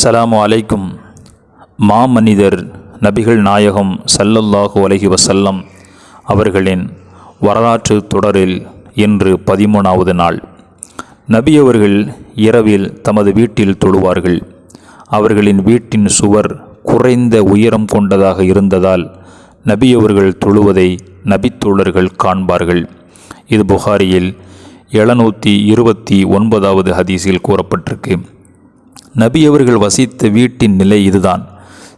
அஸ்ஸலாமு அலைக்கும். மாமனிதர் நபிகள் நாயகம் சல்லல்லாஹு அலஹி வசல்லம் அவர்களின் வரலாற்று தொடரில் இன்று பதிமூணாவது நாள். நபி அவர்கள் இரவில் தமது வீட்டில் தொழுவார்கள். அவர்களின் வீட்டின் சுவர் குறைந்த உயரம் கொண்டதாக இருந்ததால் நபி அவர்கள் தொழுவதை நபித்தோழர்கள் காண்பார்கள். இது புகாரியில் எழுநூற்றி இருபத்தி ஒன்பதாவது ஹதீஸில் கூறப்பட்டிருக்கு. நபி அவர்கள் வசித்த வீட்டின் நிலை இதுதான்.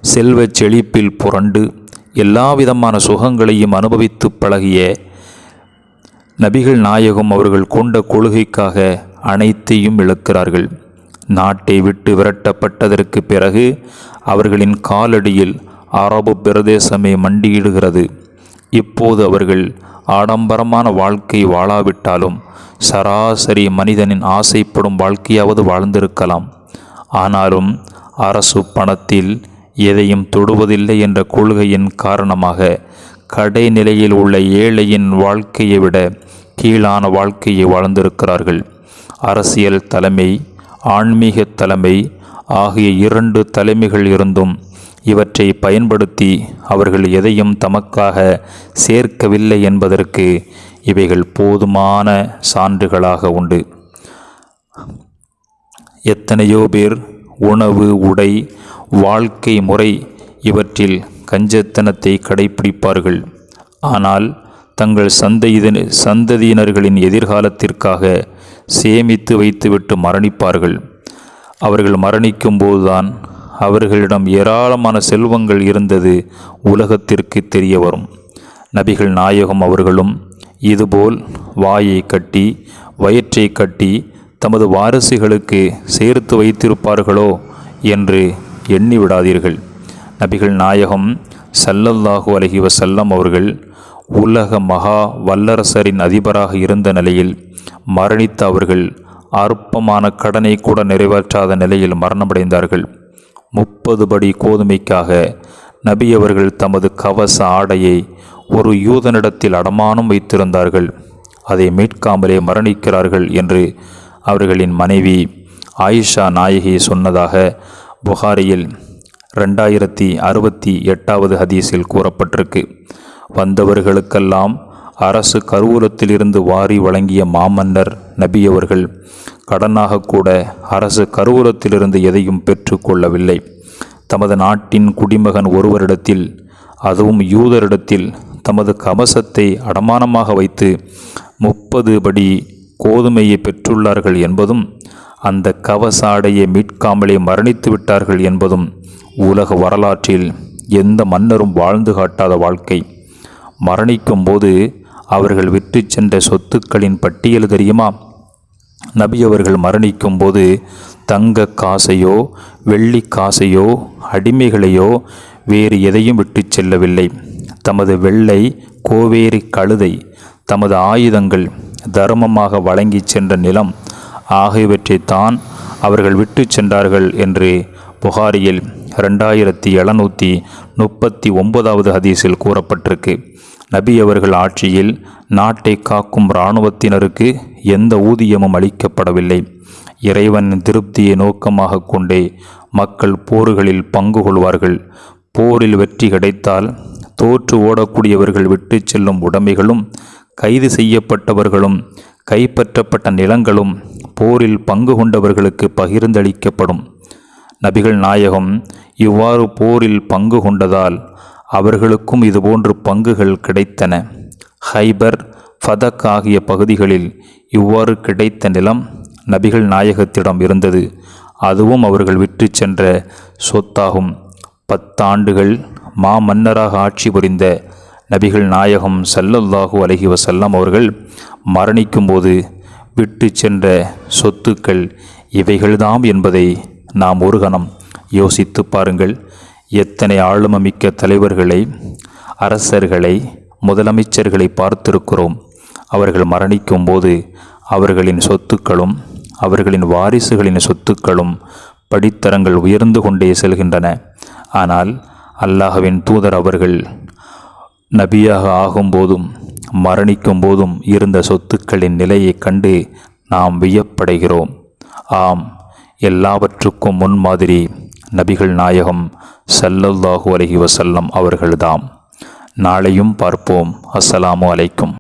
செல்வச் செழிப்பில் புரண்டு எல்லாவிதமான சுகங்களையும் அனுபவித்து பழகிய நபிகள் நாயகம் அவர்கள் கொண்ட கொள்கைக்காக அனைத்தையும் இழக்கிறார்கள். நாட்டை விட்டு விரட்டப்பட்டதற்கு பிறகு அவர்களின் காலடியில் அரபு பிரதேசமே மண்டியிடுகிறது. இப்போது அவர்கள் ஆடம்பரமான வாழ்க்கை வாழாவிட்டாலும் சராசரி மனிதனின் ஆசைப்படும் வாழ்க்கையாவது வாழ்ந்திருக்கலாம். ஆனாலும் அரசு பணத்தில் எதையும் தொடுவதில்லை என்ற கொள்கையின் காரணமாக கடைநிலையில் உள்ள ஏழையின் வாழ்க்கையை விட கீழான வாழ்க்கையை வாழ்ந்திருக்கிறார்கள். அரசியல் தலைமை ஆன்மீக தலைமை ஆகிய இரண்டு தலைமைகள் இருந்தும் இவற்றை பயன்படுத்தி அவர்கள் எதையும் தமக்காக சேர்க்கவில்லை என்பதற்கு இவைகள் போதுமான சான்றுகளாக உண்டு. எத்தனையோ பேர் உணவு உடை வாழ்க்கை முறை இவற்றில் கஞ்சத்தனத்தை கடைபிடிப்பார்கள் ஆனால் தங்கள் சந்தையின சந்ததியினர்களின் எதிர்காலத்திற்காக சேமித்து வைத்துவிட்டு மரணிப்பார்கள். அவர்கள் மரணிக்கும்போதுதான் அவர்களிடம் ஏராளமான செல்வங்கள் இருந்தது உலகத்திற்கு தெரிய வரும். நபிகள் நாயகம் அவர்களும் இதுபோல் வாயை கட்டி வயிற்றை கட்டி தமது வாரிசுகளுக்கு சேர்த்து வைத்திருப்பார்களோ என்று எண்ணி விடாதீர்கள் நபிகள் நாயகம் சல்லல்லாஹு அலஹி வசல்லம் அவர்கள் உலக மகா வல்லரசரின் அதிபராக இருந்த நிலையில் மரணித்த அவர்கள் அற்பமான கடனை கூட நிறைவேற்றாத நிலையில் மரணமடைந்தார்கள். முப்பது படி கோதுமைக்காக நபி அவர்கள் தமது கவச ஆடையை ஒரு யூதனிடத்தில் அடமானம் வைத்திருந்தார்கள். அதை மீட்காமலே மரணிக்கிறார்கள் என்று அவர்களின் மனைவி ஆயிஷா நாயகி சொன்னதாக புகாரியில் ரெண்டாயிரத்தி அறுபத்தி எட்டாவது ஹதீஸில் கூறப்பட்டிருக்கு. வந்தவர்களுக்கெல்லாம் அரசு கருவூலத்திலிருந்து வாரி வழங்கிய மாமன்னர் நபியவர்கள் கடனாக கூட அரசு கருவூலத்திலிருந்து எதையும் பெற்றுக்கொள்ளவில்லை தமது நாட்டின் குடிமகன் ஒருவரிடத்தில் அதுவும் யூதரிடத்தில் தமது கவசத்தை அடமானமாக வைத்து முப்பது படி கோதுமையை பெற்றுள்ளார்கள் என்பதும் அந்த கவசாடையை மீட்காமலே மரணித்து விட்டார்கள் என்பதும் உலக வரலாற்றில் எந்த மன்னரும் வாழ்ந்து காட்டாத வாழ்க்கை. மரணிக்கும் போது அவர்கள் விட்டு சென்ற சொத்துக்களின் பட்டியல் தெரியுமா? நபி அவர்கள் மரணிக்கும் போது தங்க காசையோ வெள்ளி காசையோ அடிமைகளையோ வேறு எதையும் விட்டு செல்லவில்லை. தமது வெள்ளை கோவேரி கழுதை தமது ஆயுதங்கள் தர்மமாக வழங்கி சென்ற நிலம் ஆகியவற்றைத்தான் அவர்கள் விட்டு சென்றார்கள் என்று புகாரியில் ரெண்டாயிரத்தி எழுநூற்றி முப்பத்தி ஒன்பதாவது ஹதீஸில் கூறப்பட்டிருக்கு. நபி அவர்கள் ஆட்சியில் நாட்டை காக்கும் இராணுவத்தினருக்கு எந்த ஊதியமும் அளிக்கப்படவில்லை. இறைவன் திருப்தியை நோக்கமாக கொண்டே மக்கள் போர்களில் பங்கு கொள்வார்கள். போரில் வெற்றி கிடைத்தால் தோற்று ஓடக்கூடியவர்கள் விட்டு செல்லும் உடைமைகளும் கைது செய்யப்பட்டவர்களும் கைப்பற்றப்பட்ட நிலங்களும் போரில் பங்கு கொண்டவர்களுக்கு பகிர்ந்தளிக்கப்படும். நபிகள் நாயகம் இவ்வாறு போரில் பங்கு கொண்டதால் அவர்களுக்கும் இதுபோன்று பங்குகள் கிடைத்தன. ஹைபர் ஃபதக் ஆகிய பகுதிகளில் இவ்வாறு கிடைத்த நிலம் நபிகள் நாயகத்திடம் இருந்தது. அதுவும் அவர்கள் விற்று சென்ற சொத்தாகும். பத்தாண்டுகள் மாமன்னராக ஆட்சி புரிந்த நபிகள் நாயகம் சல்லல்லாஹு அலஹி வசல்லம் அவர்கள் மரணிக்கும்போது விட்டு சென்ற சொத்துக்கள் இவைகள்தாம் என்பதை நாம் ஒரு கணம் யோசித்து பாருங்கள். எத்தனை ஆளுமமிக்க தலைவர்களை அரசர்களை முதலமைச்சர்களை பார்த்திருக்கிறோம். அவர்கள் மரணிக்கும் போது அவர்களின் சொத்துக்களும் அவர்களின் வாரிசுகளின் சொத்துக்களும் படித்தரங்கள் உயர்ந்து கொண்டே செல்கின்றன. ஆனால் அல்லாஹவின் தூதர் அவர்கள் நபியாக ஆகும்போதும் மரணிக்கும் போதும் இருந்த சொத்துக்களின் நிலையைக் கண்டு நாம் வியப்படைகிறோம். ஆம் எல்லாவற்றுக்கும் முன்மாதிரி நபிகள் நாயகம் சல்லல்லாஹு அலஹி வசல்லம் அவர்கள்தாம். நாளையும் பார்ப்போம். அஸ்ஸலாமு அலைக்கும்.